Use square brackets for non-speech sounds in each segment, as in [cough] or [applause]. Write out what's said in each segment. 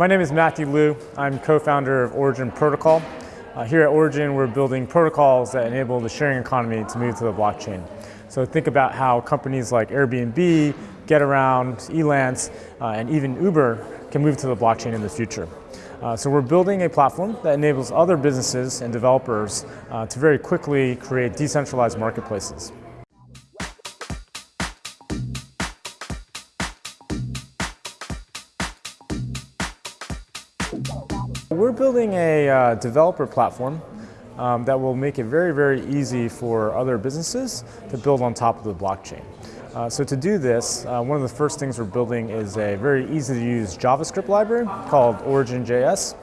My name is Matthew Liu. I'm co-founder of Origin Protocol. Uh, here at Origin, we're building protocols that enable the sharing economy to move to the blockchain. So think about how companies like Airbnb, GetAround, Elance, uh, and even Uber can move to the blockchain in the future. Uh, so we're building a platform that enables other businesses and developers uh, to very quickly create decentralized marketplaces. We're building a uh, developer platform um, that will make it very, very easy for other businesses to build on top of the blockchain. Uh, so to do this, uh, one of the first things we're building is a very easy to use JavaScript library called Origin.js.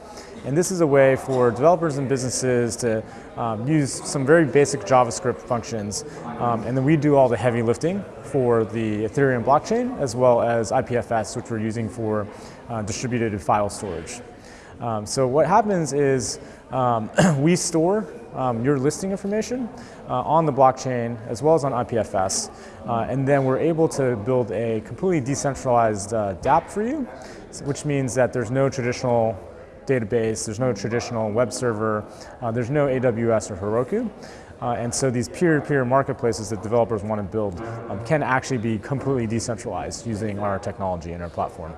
And this is a way for developers and businesses to um, use some very basic JavaScript functions. Um, and then we do all the heavy lifting for the Ethereum blockchain, as well as IPFS, which we're using for uh, distributed file storage. Um, so what happens is um, [clears throat] we store um, your listing information uh, on the blockchain as well as on IPFS, uh, and then we're able to build a completely decentralized uh, dApp for you, which means that there's no traditional database, there's no traditional web server, uh, there's no AWS or Heroku. Uh, and so these peer-to-peer -peer marketplaces that developers want to build um, can actually be completely decentralized using our technology and our platform.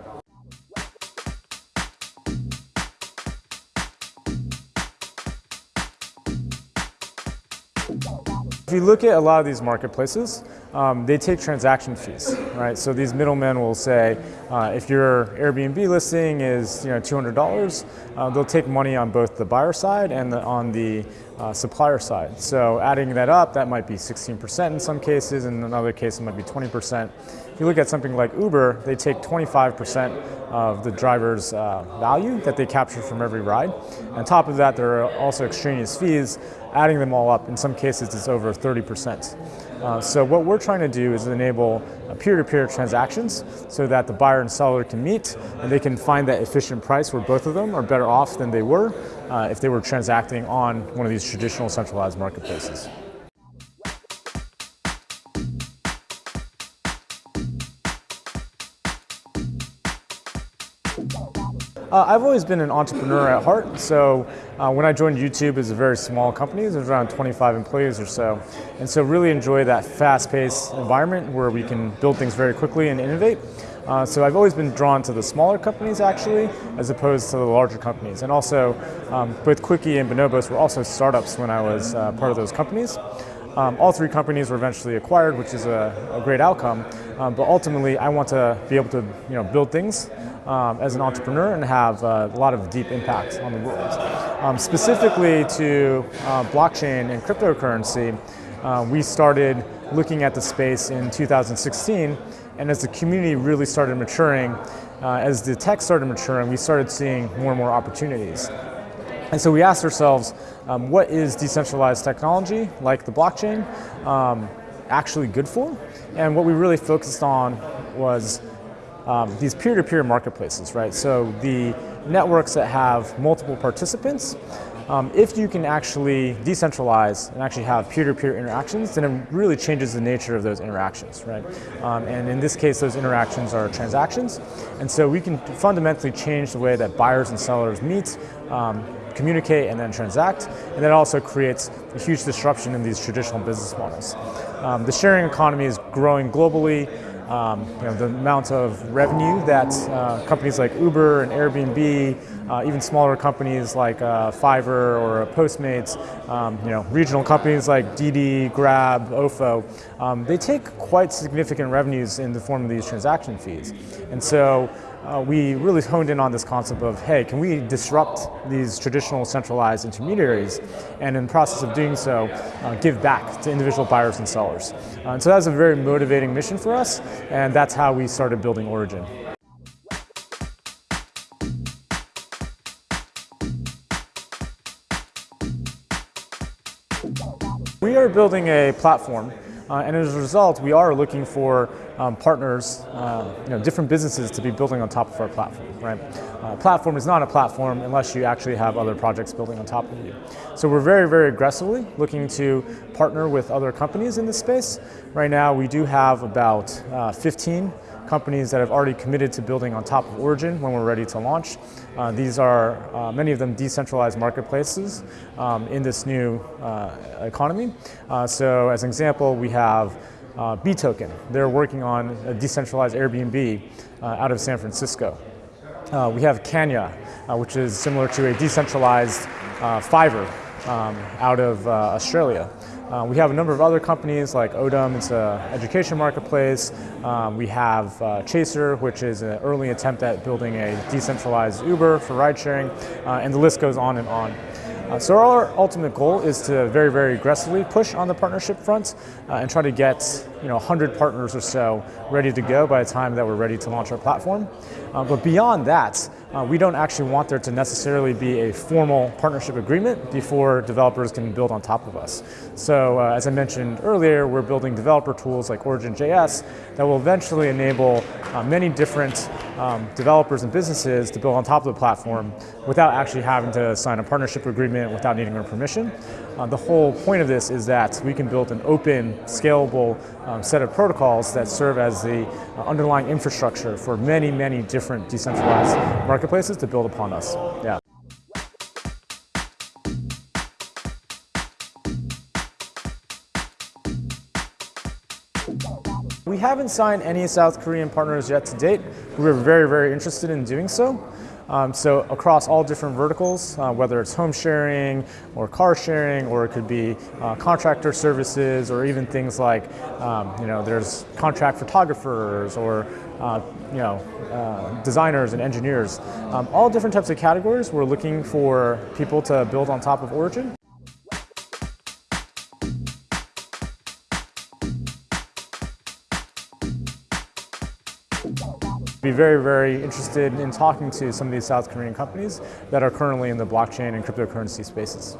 If you look at a lot of these marketplaces, um, they take transaction fees, right? So these middlemen will say, uh, if your Airbnb listing is you know, $200, uh, they'll take money on both the buyer side and the, on the uh, supplier side. So adding that up, that might be 16% in some cases, and in another case it might be 20%. If you look at something like Uber, they take 25% of the driver's uh, value that they capture from every ride. On top of that, there are also extraneous fees. Adding them all up, in some cases it's over 30%. Uh, so what we're trying to do is enable peer-to-peer -peer transactions so that the buyer and seller can meet and they can find that efficient price where both of them are better off than they were uh, if they were transacting on one of these traditional centralized marketplaces. Uh, I've always been an entrepreneur at heart, so uh, when I joined YouTube, it was a very small company, there's around 25 employees or so, and so really enjoy that fast-paced environment where we can build things very quickly and innovate. Uh, so I've always been drawn to the smaller companies actually, as opposed to the larger companies. And also, um, both Qwiki and Bonobos were also startups when I was uh, part of those companies. Um, all three companies were eventually acquired, which is a, a great outcome. Um, but ultimately, I want to be able to you know, build things um, as an entrepreneur and have uh, a lot of deep impact on the world. Um, specifically to uh, blockchain and cryptocurrency, uh, we started looking at the space in 2016, and as the community really started maturing, uh, as the tech started maturing, we started seeing more and more opportunities. And so we asked ourselves, um, what is decentralized technology, like the blockchain, um, actually good for? And what we really focused on was um, these peer-to-peer -peer marketplaces, right? So the networks that have multiple participants, um, if you can actually decentralize and actually have peer-to-peer -peer interactions, then it really changes the nature of those interactions, right? Um, and in this case, those interactions are transactions. And so we can fundamentally change the way that buyers and sellers meet, um, communicate and then transact, and that also creates a huge disruption in these traditional business models. Um, the sharing economy is growing globally, um, you know, the amount of revenue that uh, companies like Uber and Airbnb, uh, even smaller companies like uh, Fiverr or Postmates, um, you know, regional companies like Didi, Grab, Ofo, um, they take quite significant revenues in the form of these transaction fees. And so uh, we really honed in on this concept of, hey, can we disrupt these traditional centralized intermediaries and in the process of doing so, uh, give back to individual buyers and sellers. Uh, and so that's a very motivating mission for us, and that's how we started building Origin. We are building a platform uh, and as a result, we are looking for um, partners, uh, you know, different businesses to be building on top of our platform, right? Uh, platform is not a platform unless you actually have other projects building on top of you. So we're very, very aggressively looking to partner with other companies in this space. Right now, we do have about uh, 15 companies that have already committed to building on top of Origin when we're ready to launch. Uh, these are uh, many of them decentralized marketplaces um, in this new uh, economy. Uh, so as an example, we have uh, Bee Token. They're working on a decentralized Airbnb uh, out of San Francisco. we have CanYa, which is similar to a decentralized Fiverr um, out of Australia. Uh, we have a number of other companies like ODEM, it's an education marketplace. Um, we have uh, Chaser, which is an early attempt at building a decentralized Uber for ride sharing, uh, and the list goes on and on. Uh, so our ultimate goal is to very, very aggressively push on the partnership front uh, and try to get you know 100 partners or so ready to go by the time that we're ready to launch our platform. Uh, but beyond that, uh, we don't actually want there to necessarily be a formal partnership agreement before developers can build on top of us. So uh, as I mentioned earlier, we're building developer tools like Origin.js that will eventually enable uh, many different um, developers and businesses to build on top of the platform without actually having to sign a partnership agreement without needing our permission. Uh, the whole point of this is that we can build an open, scalable um, set of protocols that serve as the uh, underlying infrastructure for many, many different decentralized marketplaces to build upon us. Yeah. Haven't signed any South Korean partners yet to date. We're very, very interested in doing so. Um, so across all different verticals, uh, whether it's home sharing or car sharing, or it could be uh, contractor services, or even things like, um, you know, there's contract photographers or, uh, you know, uh, designers and engineers. Um, all different types of categories. We're looking for people to build on top of Origin. Be very, very interested in talking to some of these South Korean companies that are currently in the blockchain and cryptocurrency spaces.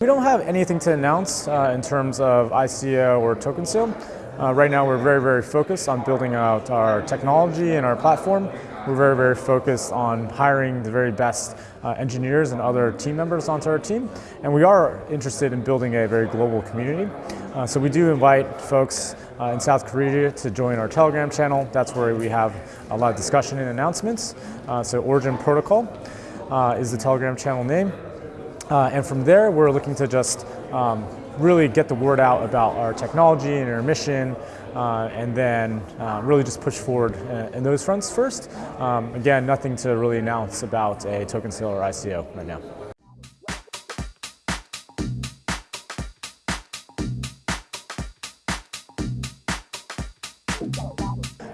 We don't have anything to announce uh, in terms of ICO or token sale. Uh, right now we're very, very focused on building out our technology and our platform. We're very, very focused on hiring the very best uh, engineers and other team members onto our team. And we are interested in building a very global community. Uh, so we do invite folks uh, in South Korea to join our Telegram channel. That's where we have a lot of discussion and announcements. Uh, so Origin Protocol uh, is the Telegram channel name. Uh, and from there, we're looking to just um, really get the word out about our technology and our mission, uh, and then uh, really just push forward uh, in those fronts first. Um, again, nothing to really announce about a token sale or ICO right now.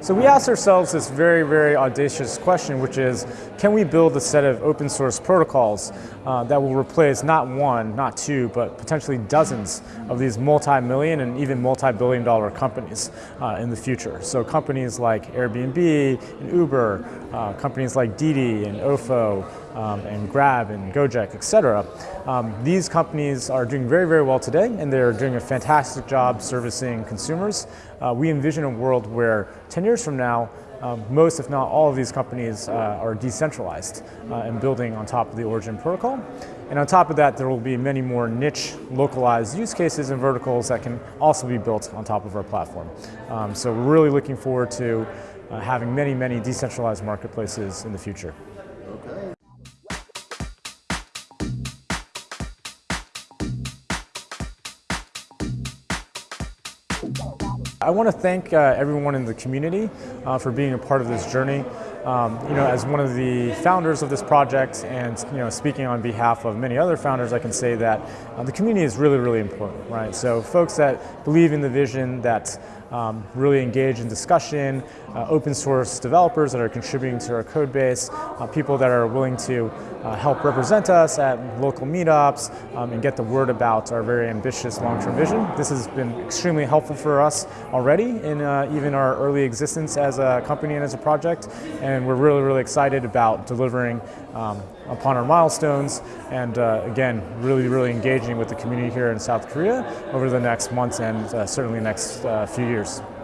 So we asked ourselves this very, very audacious question, which is, can we build a set of open source protocols uh, that will replace not one, not two, but potentially dozens of these multi-million and even multi-billion dollar companies uh, in the future. So companies like Airbnb and Uber, uh, companies like Didi and Ofo, um, and Grab and Gojek, etc. Um, these companies are doing very, very well today and they're doing a fantastic job servicing consumers. Uh, we envision a world where 10 years from now, um, most, if not all of these companies uh, are decentralized uh, and building on top of the Origin protocol. And on top of that, there will be many more niche, localized use cases and verticals that can also be built on top of our platform. Um, so we're really looking forward to uh, having many, many decentralized marketplaces in the future. I want to thank uh, everyone in the community uh, for being a part of this journey. Um, you know, as one of the founders of this project and you know, speaking on behalf of many other founders, I can say that uh, the community is really, really important, right? So folks that believe in the vision, that um, really engage in discussion, uh, open source developers that are contributing to our code base, uh, people that are willing to uh, help represent us at local meetups um, and get the word about our very ambitious long-term vision. This has been extremely helpful for us already in uh, even our early existence as a company and as a project, and we're really, really excited about delivering um, upon our milestones and uh, again, really, really engaging with the community here in South Korea over the next months and uh, certainly next few years years.